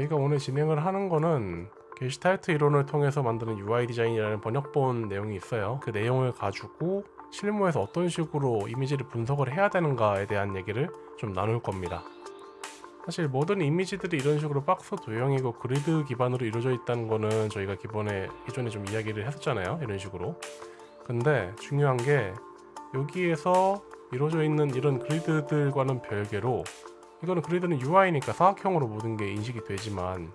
저희가 오늘 진행을 하는 거는 게시탈트 이론을 통해서 만드는 UI 디자인이라는 번역본 내용이 있어요. 그 내용을 가지고 실무에서 어떤 식으로 이미지를 분석을 해야 되는가에 대한 얘기를 좀 나눌 겁니다. 사실 모든 이미지들이 이런 식으로 박스 도형이고 그리드 기반으로 이루어져 있다는 거는 저희가 기본에 기존에 좀 이야기를 했었잖아요. 이런 식으로. 근데 중요한 게 여기에서 이루어져 있는 이런 그리드들과는 별개로 이거는 그리드는 UI니까 사각형으로 모든 게 인식이 되지만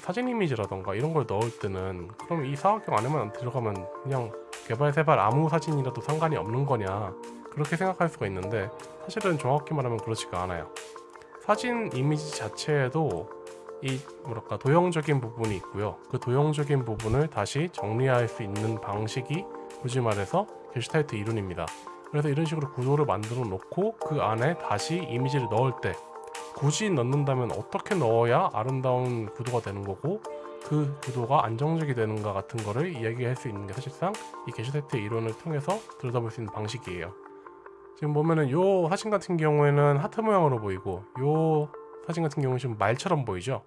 사진 이미지라던가 이런 걸 넣을 때는 그럼 이 사각형 안에만 들어가면 그냥 개발 세발 아무 사진이라도 상관이 없는 거냐 그렇게 생각할 수가 있는데 사실은 정확히 말하면 그렇지가 않아요. 사진 이미지 자체에도 이 뭐랄까 도형적인 부분이 있고요. 그 도형적인 부분을 다시 정리할 수 있는 방식이 굳이 말해서 게슈탈트 이론입니다 그래서 이런 식으로 구조를 만들어 놓고 그 안에 다시 이미지를 넣을 때 굳이 넣는다면 어떻게 넣어야 아름다운 구도가 되는 거고 그 구도가 안정적이 되는가 같은 거를 이야기할 수 있는 게 사실상 이 게슈탈트 이론을 통해서 들여다볼 수 있는 방식이에요. 지금 보면은 요 사진 같은 경우에는 하트 모양으로 보이고 요 사진 같은 경우는 지금 말처럼 보이죠?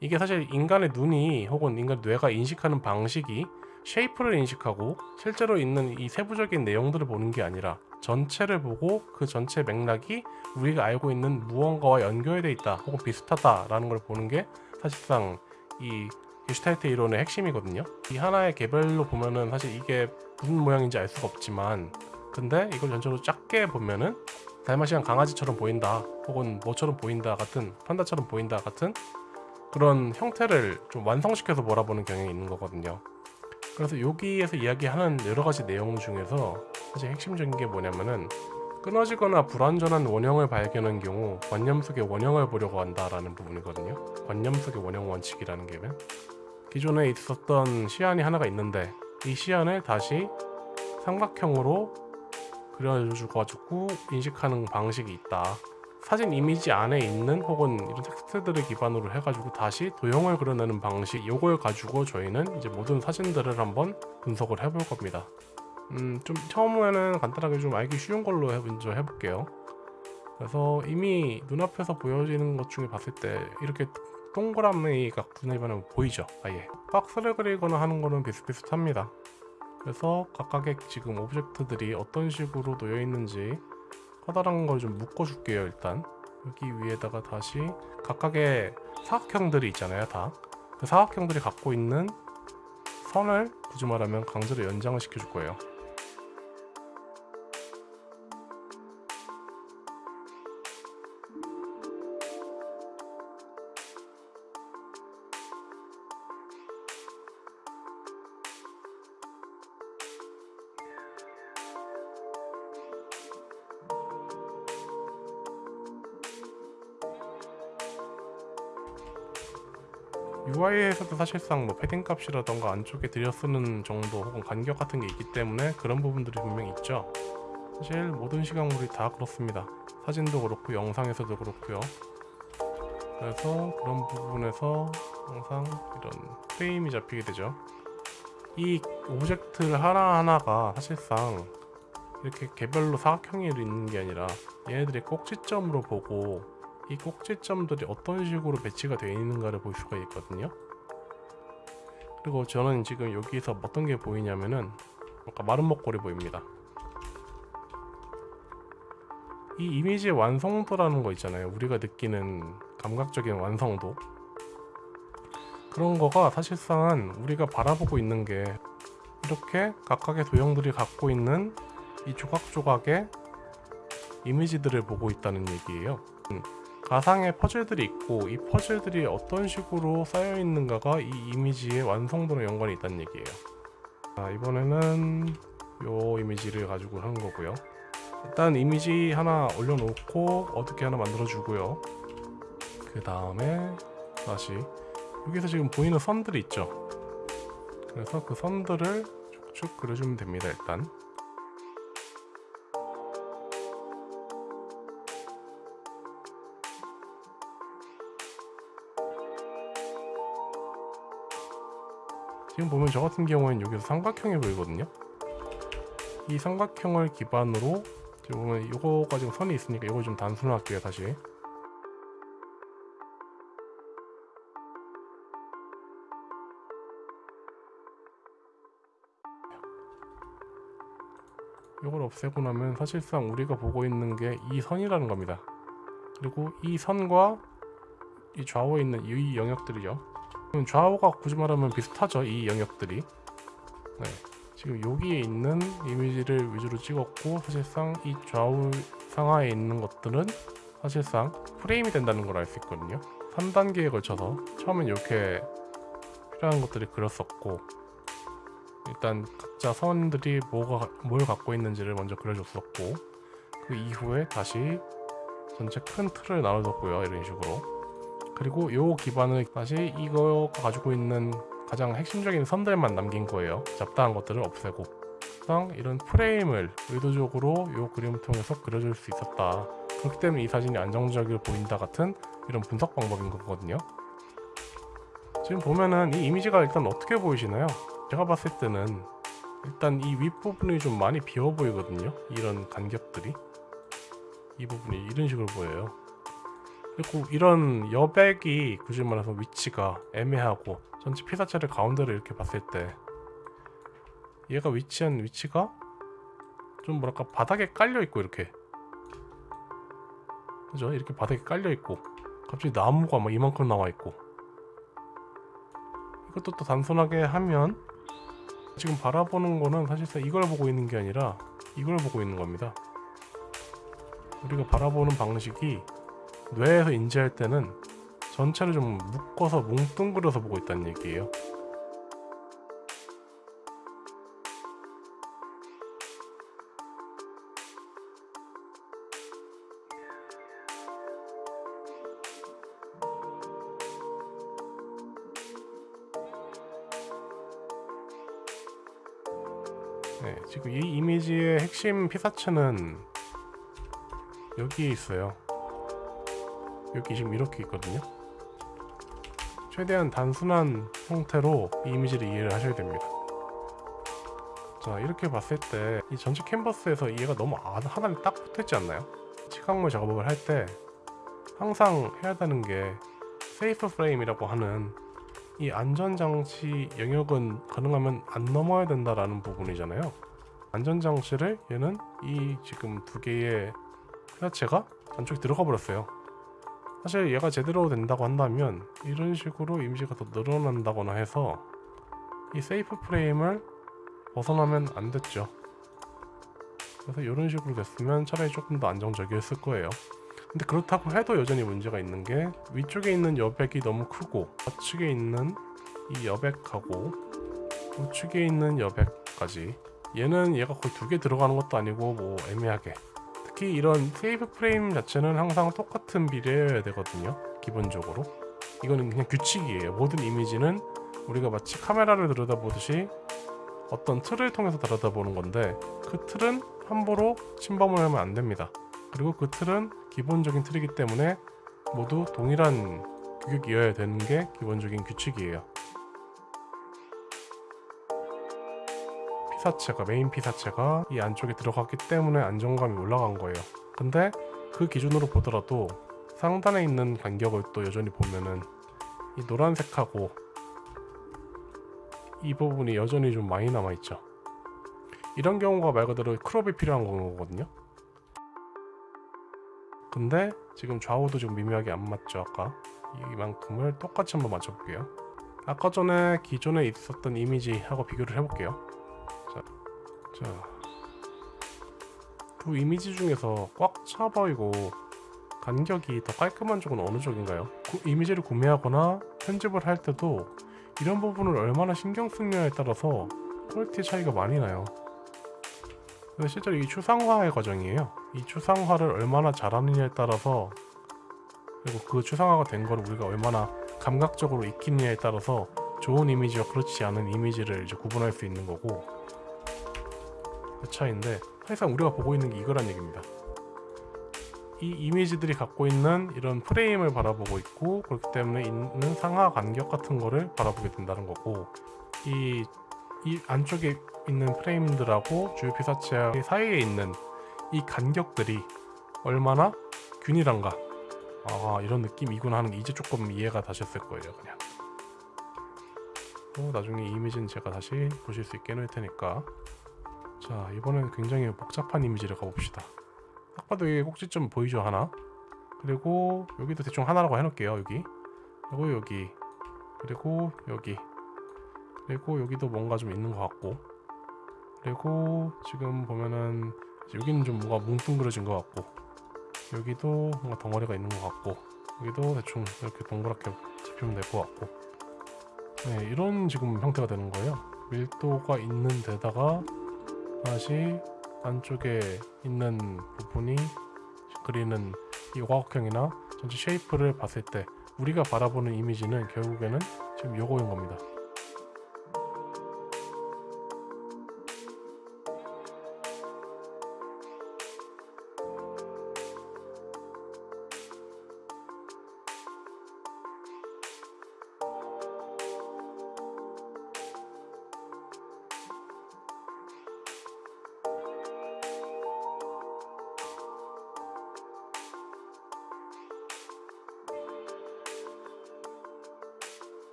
이게 사실 인간의 눈이 혹은 인간 뇌가 인식하는 방식이 쉐이프를 인식하고 실제로 있는 이 세부적인 내용들을 보는 게 아니라 전체를 보고 그 전체 맥락이 우리가 알고 있는 무언가와 연결되어 있다 혹은 비슷하다라는 걸 보는 게 사실상 이 게슈탈트 이론의 핵심이거든요. 이 하나의 개별로 보면은 사실 이게 무슨 모양인지 알 수가 없지만 근데 이걸 전체로 작게 보면은 달마시안 강아지처럼 보인다 혹은 뭐처럼 보인다 같은 판다처럼 보인다 같은 그런 형태를 좀 완성시켜서 몰아보는 경향이 있는 거거든요 그래서 여기에서 이야기하는 여러 가지 내용 중에서 사실 핵심적인 게 뭐냐면은 끊어지거나 불완전한 원형을 발견한 경우 관념 속의 원형을 보려고 한다라는 부분이거든요. 관념 속의 원형 원칙이라는 게 기존에 있었던 시안이 하나가 있는데 이 시안을 다시 삼각형으로 그려주고 인식하는 방식이 있다. 사진 이미지 안에 있는 혹은 이런 텍스트들을 기반으로 해가지고 다시 도형을 그려내는 방식 이걸 가지고 저희는 이제 모든 사진들을 한번 분석을 해볼 겁니다. 음, 좀 처음에는 간단하게 좀 알기 쉬운 걸로 먼저 해볼게요. 그래서 이미 눈앞에서 보여지는 것 중에 봤을 때 이렇게 동그라미가 눈에 반하면 보이죠? 아예. 박스를 그리거나 하는 거는 비슷비슷합니다. 그래서 각각의 지금 object들이 어떤 식으로 놓여 있는지 커다란 걸 좀 묶어줄게요 일단. 여기 위에다가 다시 각각의 사각형들이 있잖아요 다 그 사각형들이 갖고 있는 선을 굳이 말하면 강제로 연장을 시켜줄 거예요 UI에서도 사실상 뭐 패딩 값이라던가 안쪽에 들여쓰는 정도 혹은 간격 같은 게 있기 때문에 그런 부분들이 분명히 있죠. 사실 모든 시각물이 다 그렇습니다. 사진도 그렇고 영상에서도 그렇고요. 그래서 그런 부분에서 항상 이런 프레임이 잡히게 되죠. 이 object를 하나하나가 사실상 이렇게 개별로 사각형이 있는 게 아니라 얘네들이 꼭지점으로 보고 이 꼭지점들이 어떤 식으로 배치가 되어 있는가를 볼 수가 있거든요. 그리고 저는 지금 여기서 어떤 게 보이냐면은 아까 마른 목걸이 보입니다. 이 이미지의 완성도라는 거 있잖아요. 우리가 느끼는 감각적인 완성도. 그런 거가 사실상은 우리가 바라보고 있는 게 이렇게 각각의 도형들이 갖고 있는 이 조각조각의 이미지들을 보고 있다는 얘기예요 가상의 퍼즐들이 있고 이 퍼즐들이 어떤 식으로 쌓여 있는가가 이 이미지의 완성도랑 연관이 있다는 얘기예요. 자 이번에는 요 이미지를 가지고 하는 거고요. 일단 이미지 하나 올려놓고 어떻게 하나 만들어 주고요. 그 다음에 다시 여기서 지금 보이는 선들이 있죠? 그래서 그 선들을 쭉쭉 그려주면 됩니다 일단 지금 보면 저 같은 경우에는 여기서 삼각형이 보이거든요. 이 삼각형을 기반으로 지금 보면 이거 가지고 선이 있으니까 이걸 좀 단순화할게요 다시. 이걸 없애고 나면 사실상 우리가 보고 있는 게 이 선이라는 겁니다. 그리고 이 선과 이 좌우에 있는 이 영역들이죠. 좌우가 굳이 말하면 비슷하죠. 이 영역들이. 네. 지금 여기에 있는 이미지를 위주로 찍었고 사실상 이 좌우 상하에 있는 것들은 사실상 프레임이 된다는 걸 알 수 있거든요. 3단계에 걸쳐서 처음엔 이렇게 필요한 것들이 그렸었고 일단 각자 선들이 뭐가 뭘 갖고 있는지를 먼저 그려줬었고 그 이후에 다시 전체 큰 틀을 나눠줬고요 이런 식으로 그리고 요 기반을 다시 이거가 가지고 있는 가장 핵심적인 선들만 남긴 거예요. 잡다한 것들을 없애고. 이런 프레임을 의도적으로 요 그림을 통해서 그려줄 수 있었다. 그렇기 때문에 이 사진이 안정적으로 보인다 같은 이런 분석 방법인 거거든요. 지금 보면은 이 이미지가 일단 어떻게 보이시나요? 제가 봤을 때는 일단 이 윗부분이 좀 많이 비어 보이거든요. 이런 간격들이. 이 부분이 이런 식으로 보여요 그리고 이런 여백이 굳이 말해서 위치가 애매하고 전체 피사체를 가운데로 이렇게 봤을 때 얘가 위치한 위치가 좀 뭐랄까 바닥에 깔려 있고 이렇게. 그죠? 이렇게 바닥에 깔려 있고 갑자기 나무가 막 이만큼 나와 있고. 이것도 또 단순하게 하면 지금 바라보는 거는 사실상 이걸 보고 있는 게 아니라 이걸 보고 있는 겁니다. 우리가 바라보는 방식이 뇌에서 인지할 때는 전체를 좀 묶어서 뭉뚱그려서 보고 있다는 얘기예요. 네, 지금 이 이미지의 핵심 피사체는 여기에 있어요. 여기 지금 이렇게 있거든요. 최대한 단순한 형태로 이 이미지를 이해를 하셔야 됩니다. 자 이렇게 봤을 때 이 전체 캔버스에서 얘가 너무 아- 하나에 딱 붙어있지 않나요? 칠각물 작업을 할 때 항상 해야 되는 게 세이프 프레임이라고 하는 이 안전장치 영역은 가능하면 안 넘어야 된다라는 부분이잖아요. 안전장치를 얘는 이 지금 두 개의 피사체가 안쪽에 들어가 버렸어요. 사실 얘가 제대로 된다고 한다면 이런 식으로 이미지가 더 늘어난다거나 해서 이 세이프 프레임을 벗어나면 안 됐죠. 그래서 이런 식으로 됐으면 차라리 조금 더 안정적이었을 거예요. 근데 그렇다고 해도 여전히 문제가 있는 게 위쪽에 있는 여백이 너무 크고 좌측에 있는 이 여백하고 우측에 있는 여백까지 얘는 얘가 거의 두 개 들어가는 것도 아니고 뭐 애매하게 특히 이런 세이브 프레임 자체는 항상 똑같은 비례여야 되거든요 기본적으로. 이거는 그냥 규칙이에요. 모든 이미지는 우리가 마치 카메라를 들여다보듯이 어떤 틀을 통해서 들여다보는 건데 그 틀은 함부로 침범을 하면 안 됩니다. 그리고 그 틀은 기본적인 틀이기 때문에 모두 동일한 규격이어야 되는 게 기본적인 규칙이에요. 피사체가 메인 피사체가 이 안쪽에 들어갔기 때문에 안정감이 올라간 거예요. 근데 그 기준으로 보더라도 상단에 있는 간격을 또 여전히 보면은 이 노란색하고 이 부분이 여전히 좀 많이 남아 있죠. 이런 경우가 말 그대로 크롭이 필요한 거거든요. 근데 지금 좌우도 지금 미묘하게 안 맞죠 아까 이만큼을 똑같이 한번 맞춰볼게요 아까 전에 기존에 있었던 이미지하고 비교를 해볼게요 자, 자. 두 이미지 중에서 꽉 차 보이고 간격이 더 깔끔한 쪽은 어느 쪽인가요? 그 이미지를 구매하거나 편집을 할 때도 이런 부분을 얼마나 신경 쓰느냐에 따라서 quality 차이가 많이 나요 근데 실제로 이 추상화의 과정이에요. 이 추상화를 얼마나 잘하느냐에 따라서 그리고 그 추상화가 된걸 우리가 얼마나 감각적으로 익히느냐에 따라서 좋은 이미지와 그렇지 않은 이미지를 이제 구분할 수 있는 거고 그 차이인데 사실상 우리가 보고 있는 게 이거란 얘기입니다. 이 이미지들이 갖고 있는 이런 프레임을 바라보고 있고 그렇기 때문에 있는 상하 간격 같은 거를 바라보게 된다는 거고 이, 이 안쪽에 있는 프레임들하고 주요 피사체 사이에 있는 이 간격들이 얼마나 균일한가. 아 이런 느낌이구나 하는 게 이제 조금 이해가 다셨을 거예요 그냥. 또 나중에 이 이미지는 제가 다시 보실 수 있게 해놓을 테니까 자 이번엔 굉장히 복잡한 이미지를 가봅시다. 딱 봐도 이게 꼭지점 보이죠 하나? 그리고 여기도 대충 하나라고 해놓을게요 여기. 그리고 여기. 그리고 여기. 그리고 여기도 뭔가 좀 있는 것 같고. 그리고 지금 보면은 여기는 좀 뭔가 뭉뚱그려진 것 같고. 여기도 뭔가 덩어리가 있는 것 같고. 여기도 대충 이렇게 동그랗게 잡히면 될 것 같고. 네, 이런 지금 형태가 되는 거예요. 밀도가 있는 데다가 다시 안쪽에 있는 부분이 그리는 이 오각형이나 전체 쉐이프를 봤을 때 우리가 바라보는 이미지는 결국에는 지금 요거인 겁니다.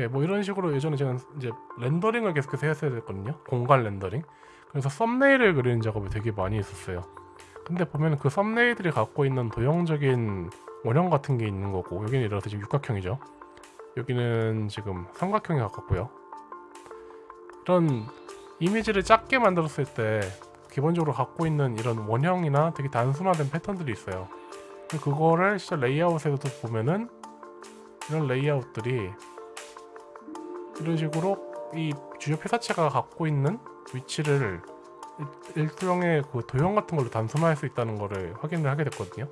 예, 뭐 이런 식으로 예전에 제가 이제 렌더링을 계속해서 했어야 됐거든요. 공간 렌더링. 그래서 썸네일을 그리는 작업을 되게 많이 했었어요. 근데 보면 그 썸네일들이 갖고 있는 도형적인 원형 같은 게 있는 거고 여기는 예를 들어서 지금 육각형이죠. 여기는 지금 삼각형에 가깝고요. 이런 이미지를 작게 만들었을 때 기본적으로 갖고 있는 이런 원형이나 되게 단순화된 패턴들이 있어요. 그거를 진짜 레이아웃에서도 보면은 이런 레이아웃들이 이런 식으로 이 주요 회사체가 갖고 있는 위치를 일- 일종의 그 도형 같은 걸로 단순화할 수 있다는 거를 확인을 하게 됐거든요.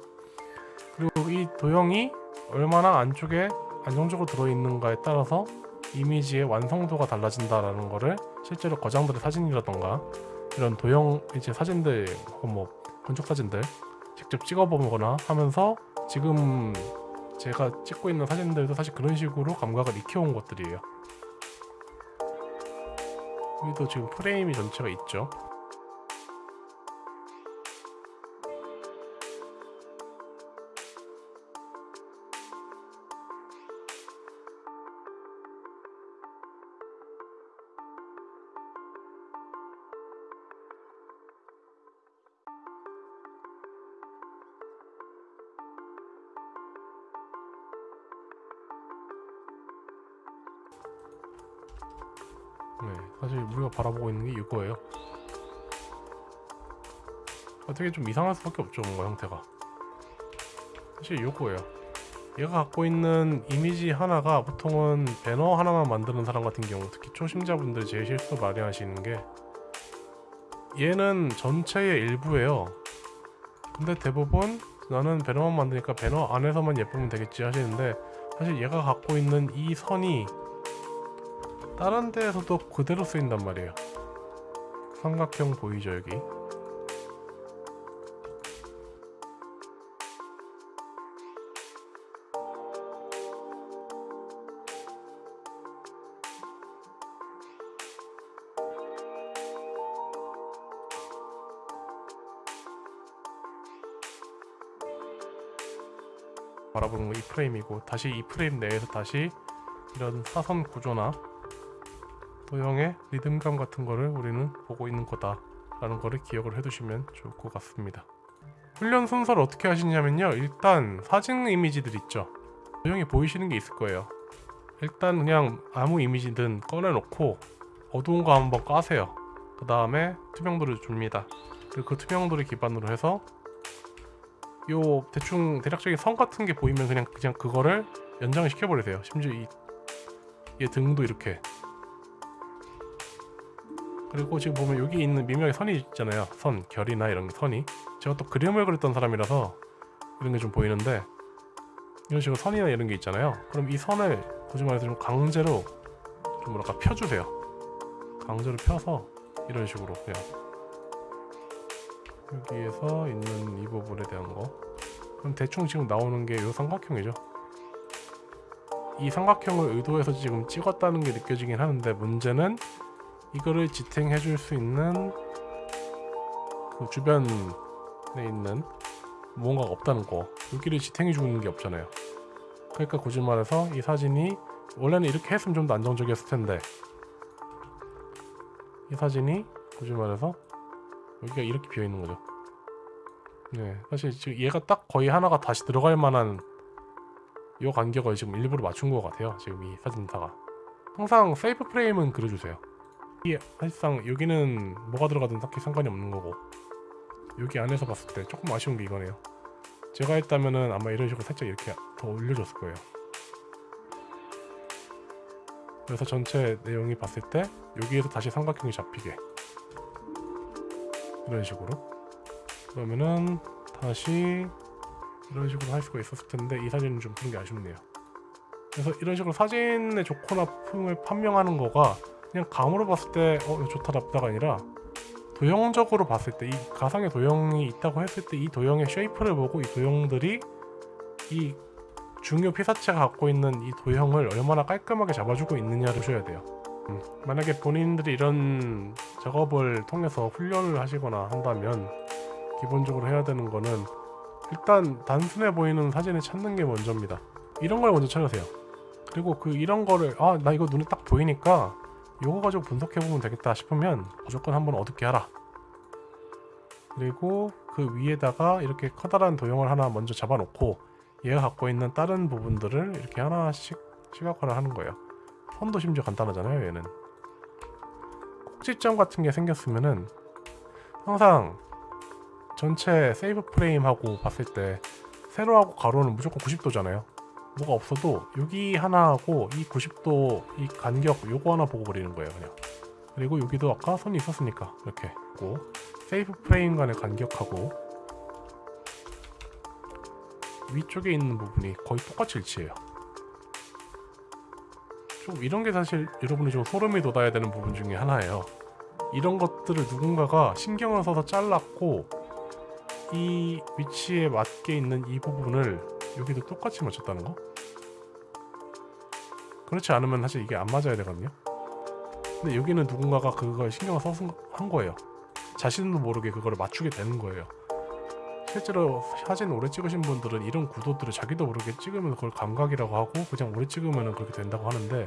그리고 이 도형이 얼마나 안쪽에 안정적으로 들어있는가에 따라서 이미지의 완성도가 달라진다라는 거를 실제로 거장들의 사진이라던가 이런 도형 이제 사진들 혹은 뭐 건축 사진들 직접 찍어보거나 하면서 지금 제가 찍고 있는 사진들도 사실 그런 식으로 감각을 익혀온 것들이에요. 여기도 지금 프레임이 전체가 있죠. 이거예요. 어떻게 좀 이상할 수밖에 없죠, 뭔가 형태가. 사실 이거예요. 얘가 갖고 있는 이미지 하나가 보통은 배너 하나만 만드는 사람 같은 경우, 특히 초심자분들 제일 실수 많이 하시는 게 얘는 전체의 일부예요. 근데 대부분 나는 배너만 만드니까 배너 안에서만 예쁘면 되겠지 하시는데 사실 얘가 갖고 있는 이 선이 다른 데에서도 그대로 쓰인단 말이에요. 삼각형 보이죠 여기? 바라보는 거이 프레임이고 다시 이 프레임 내에서 다시 이런 사선 구조나 도형의 리듬감 같은 거를 우리는 보고 있는 거다 라는 거를 기억을 해두시면 좋을 것 같습니다. 훈련 순서를 어떻게 하시냐면요. 일단 사진 이미지들 있죠? 도형이 보이시는 게 있을 거예요. 일단 그냥 아무 이미지든 꺼내놓고 어두운 거 한번 까세요. 그 다음에 투명도를 줍니다. 그리고 그 투명도를 기반으로 해서 요 대충 대략적인 선 같은 게 보이면 그냥 그냥 그거를 연장을 시켜버리세요. 심지어 이, 얘 등도 이렇게 그리고 지금 보면 여기 있는 미묘하게 선이 있잖아요. 선, 결이나 이런 선이. 제가 또 그림을 그렸던 사람이라서 이런 게 좀 보이는데 이런 식으로 선이나 이런 게 있잖아요. 그럼 이 선을 굳이 말해서 좀 강제로 좀 뭐랄까 펴주세요. 강제로 펴서 이런 식으로 그냥 여기에서 있는 이 부분에 대한 거. 그럼 대충 지금 나오는 게 이 삼각형이죠. 이 삼각형을 의도해서 지금 찍었다는 게 느껴지긴 하는데 문제는 이거를 지탱해 줄 수 있는 그 주변에 있는 무언가가 없다는 거 여기를 지탱해 주는 게 없잖아요 그러니까 굳이 말해서 이 사진이 원래는 이렇게 했으면 좀 더 안정적이었을 텐데 이 사진이 굳이 말해서 여기가 이렇게 비어 있는 거죠. 네, 사실 지금 얘가 딱 거의 하나가 다시 들어갈 만한 이 간격을 지금 일부러 맞춘 것 같아요. 지금 이 사진사가 항상 세이프 프레임은 그려주세요. 이 사실상 여기는 뭐가 들어가든 딱히 상관이 없는 거고 여기 안에서 봤을 때 조금 아쉬운 게 이거네요. 제가 했다면은 아마 이런 식으로 살짝 이렇게 더 올려줬을 거예요. 그래서 전체 내용이 봤을 때 여기에서 다시 삼각형이 잡히게 이런 식으로 그러면은 다시 이런 식으로 할 수가 있었을 텐데 이 사진은 좀 그런 게 아쉽네요. 그래서 이런 식으로 사진의 좋거나 품을 판명하는 거가 그냥 감으로 봤을 때 어, 좋다 나쁘다가 아니라 도형적으로 봤을 때 이 가상의 도형이 있다고 했을 때 이 도형의 쉐이프를 보고 이 도형들이 이 중요 피사체가 갖고 있는 이 도형을 얼마나 깔끔하게 잡아주고 있느냐를 보셔야 돼요. 음, 만약에 본인들이 이런 작업을 통해서 훈련을 하시거나 한다면 기본적으로 해야 되는 거는 일단 단순해 보이는 사진을 찾는 게 먼저입니다. 이런 걸 먼저 찾으세요. 그리고 그 이런 거를 아 나 이거 눈에 딱 보이니까 요거 가지고 분석해 보면 되겠다 싶으면 무조건 한번 어둡게 하라. 그리고 그 위에다가 이렇게 커다란 도형을 하나 먼저 잡아놓고 얘가 갖고 있는 다른 부분들을 이렇게 하나씩 시각화를 하는 거예요. 선도 심지어 간단하잖아요, 얘는. 꼭지점 같은 게 생겼으면은 항상 전체 세이브 프레임하고 봤을 때 세로하고 가로는 무조건 90도잖아요. 뭐가 없어도 여기 하나하고 이 90도 이 간격 요거 하나 보고 그리는 거예요, 그냥. 그리고 여기도 아까 선이 있었으니까 이렇게 고 세이브 프레임 간의 간격하고 위쪽에 있는 부분이 거의 똑같이 일치해요. 좀 이런 게 사실 여러분이 좀 소름이 돋아야 되는 부분 중에 하나예요. 이런 것들을 누군가가 신경을 써서 잘랐고 이 위치에 맞게 있는 이 부분을 여기도 똑같이 맞췄다는 거? 그렇지 않으면 사실 이게 안 맞아야 되거든요. 근데 여기는 누군가가 그걸 신경을 써서 한 거예요. 자신도 모르게 그거를 맞추게 되는 거예요. 실제로 사진 오래 찍으신 분들은 이런 구도들을 자기도 모르게 찍으면 그걸 감각이라고 하고 그냥 오래 찍으면 그렇게 된다고 하는데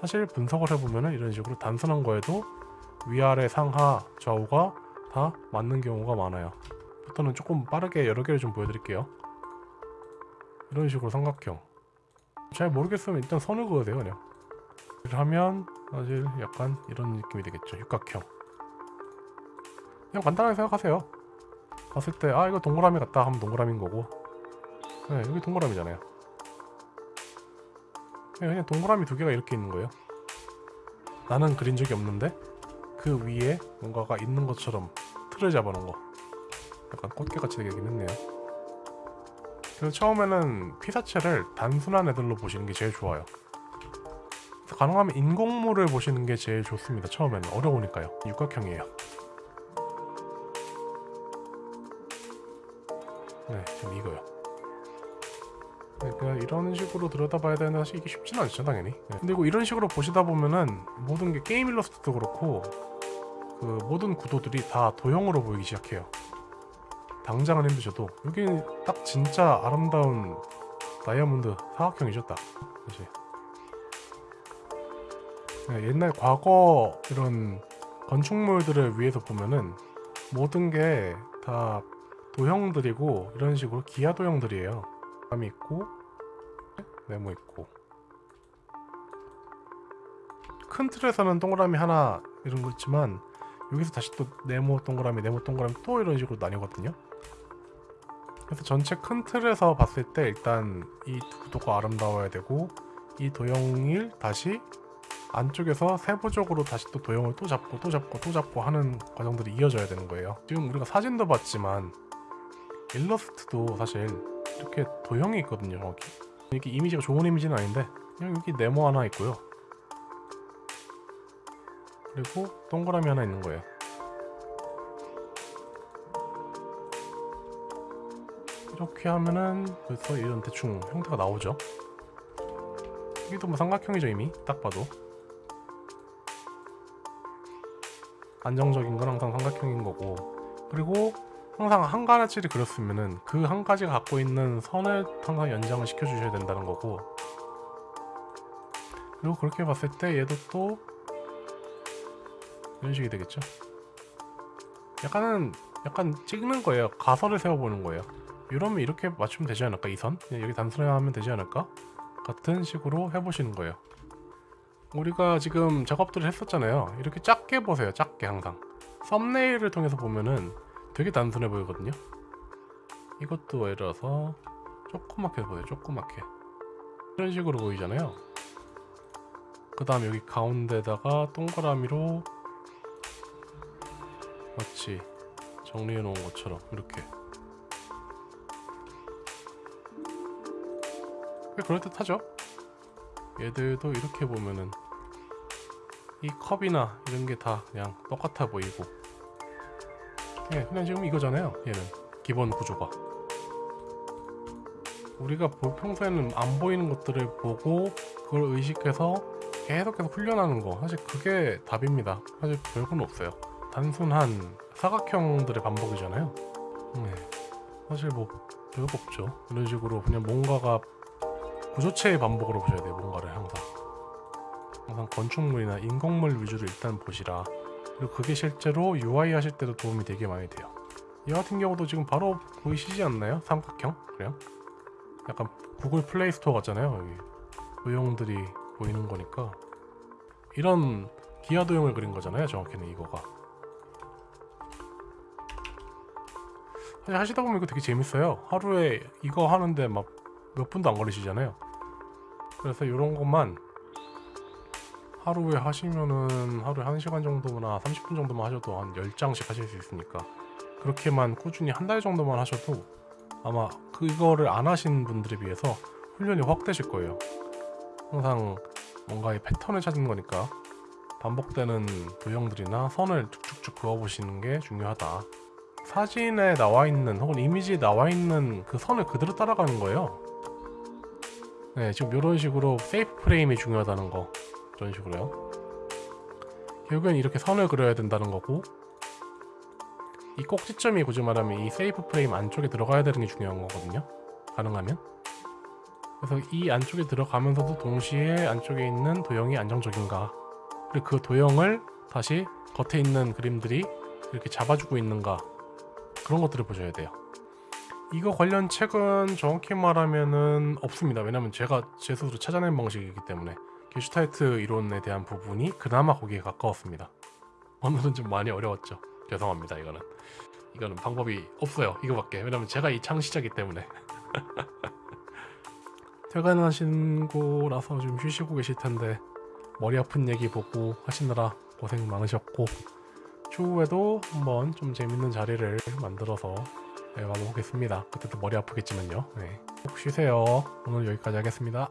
사실 분석을 해보면 이런 식으로 단순한 거에도 위아래 상하 좌우가 다 맞는 경우가 많아요. 부터는 조금 빠르게 여러 개를 좀 보여드릴게요. 이런 식으로 삼각형. 잘 모르겠으면 일단 선을 그어도 돼요 그냥. 하면 사실 약간 이런 느낌이 되겠죠. 육각형. 그냥 간단하게 생각하세요. 봤을 때 아 이거 동그라미 같다 하면 동그라미인 거고 네 여기 동그라미잖아요 네, 그냥 동그라미 두 개가 이렇게 있는 거예요 나는 그린 적이 없는데 그 위에 뭔가가 있는 것처럼 틀을 잡아놓은 거 약간 꽃게같이 되긴 했네요 그래서 처음에는 피사체를 단순한 애들로 보시는 게 제일 좋아요 가능하면 인공물을 보시는 게 제일 좋습니다 처음에는 어려우니까요 육각형이에요 네, 지금 이거요. 그러니까 이런 식으로 들여다봐야 되는 사실 이게 쉽지는 않죠, 당연히. 네. 근데 이거 이런 식으로 보시다 보면은 모든 게 게임 일러스트도 그렇고 그 모든 구도들이 다 도형으로 보이기 시작해요. 당장은 힘드셔도 여기는 딱 진짜 아름다운 다이아몬드 사각형이죠, 딱. 사실. 네, 옛날 과거 이런 건축물들을 위해서 보면은 모든 게 다 도형들이고 이런 식으로 기아 도형들이에요. 감이 있고 네모 있고 큰 틀에서는 동그라미 하나 이런 거 있지만 여기서 다시 또 네모 동그라미 네모 동그라미 또 이런 식으로 나뉘거든요. 그래서 전체 큰 틀에서 봤을 때 일단 이 구도가 아름다워야 되고 이 도형을 다시 안쪽에서 세부적으로 다시 또 도형을 또 잡고 또 잡고 또 잡고 하는 과정들이 이어져야 되는 거예요. 지금 우리가 사진도 봤지만 일러스트도 사실 이렇게 도형이 있거든요 정확히 이렇게 이미지가 좋은 이미지는 아닌데 그냥 여기 네모 하나 있고요. 그리고 동그라미 하나 있는 거예요 이렇게 하면은 벌써 이런 대충 형태가 나오죠 여기도 뭐 삼각형이죠 이미 딱 봐도 안정적인 건 항상 삼각형인 거고 그리고 항상 한 가지를 그렸으면은 그 한 가지가 갖고 있는 선을 항상 연장을 시켜주셔야 된다는 거고 그리고 그렇게 봤을 때 얘도 또 이런 식이 되겠죠. 약간은 약간 찍는 거예요. 가설을 세워보는 거예요. 이러면 이렇게 맞추면 되지 않을까? 이 선? 그냥 여기 단순하면 되지 않을까? 같은 식으로 해보시는 거예요. 우리가 지금 작업들을 했었잖아요. 이렇게 작게 보세요. 작게 항상. 썸네일을 통해서 보면은 되게 단순해 보이거든요. 이것도 예를 들어서 조그맣게 보세요. 조그맣게. 이런 식으로 보이잖아요. 그 다음 여기 가운데다가 동그라미로 마치 정리해 놓은 것처럼 이렇게 그럴듯하죠? 얘들도 이렇게 보면은 이 컵이나 이런 게 다 그냥 똑같아 보이고. 예, 그냥 지금 이거잖아요 얘는. 기본 구조가. 우리가 볼- 평소에는 안 보이는 것들을 보고 그걸 의식해서 계속해서 훈련하는 거. 사실 그게 답입니다. 사실 별건 없어요. 단순한 사각형들의 반복이잖아요. 네. 사실 뭐 별거 없죠. 이런 식으로 그냥 뭔가가 구조체의 반복으로 보셔야 돼요 뭔가를 항상. 항상 건축물이나 인공물 위주로 일단 보시라. 그리고 그게 실제로 UI 하실 때도 도움이 되게 많이 돼요. 이 같은 경우도 지금 바로 보이시지 않나요? 삼각형? 그냥 약간 구글 플레이 스토어 같잖아요 여기. 도형들이 보이는 거니까. 이런 기하 도형을 그린 거잖아요 정확히는 이거가. 사실 하시다 보면 이거 되게 재밌어요. 하루에 이거 하는데 막 몇 분도 안 걸리시잖아요. 그래서 이런 것만 하루에 하시면은 하루에 1시간 정도나 30분 정도만 하셔도 한 10장씩 하실 수 있으니까 그렇게만 꾸준히 한 달 정도만 하셔도 아마 그거를 안 하신 분들에 비해서 훈련이 확 되실 거예요. 항상 뭔가의 패턴을 찾는 거니까 반복되는 도형들이나 선을 쭉쭉쭉 그어보시는 게 중요하다. 사진에 나와 있는 혹은 이미지에 나와 있는 그 선을 그대로 따라가는 거예요 네, 지금 이런 식으로 세이프 프레임이 중요하다는 거 이런 식으로요. 결국엔 이렇게 선을 그려야 된다는 거고 이 꼭지점이 굳이 말하면 이 세이프 프레임 안쪽에 들어가야 되는 게 중요한 거거든요. 가능하면. 그래서 이 안쪽에 들어가면서도 동시에 안쪽에 있는 도형이 안정적인가 그리고 그 도형을 다시 겉에 있는 그림들이 이렇게 잡아주고 있는가 그런 것들을 보셔야 돼요. 이거 관련 책은 정확히 말하면은 없습니다. 왜냐면 제가 제 스스로 찾아낸 방식이기 때문에 게슈탈트 이론에 대한 부분이 그나마 거기에 가까웠습니다. 오늘은 좀 많이 어려웠죠. 죄송합니다. 이거는 이거는 방법이 없어요. 이거밖에. 왜냐면 제가 이 창시자기 때문에 퇴근하시고 나서 좀 쉬시고 계실 텐데 머리 아픈 얘기 보고 하시느라 고생 많으셨고 추후에도 한번 좀 재밌는 자리를 만들어서 네, 와보겠습니다. 그때도 머리 아프겠지만요. 네. 꼭 쉬세요. 오늘 여기까지 하겠습니다.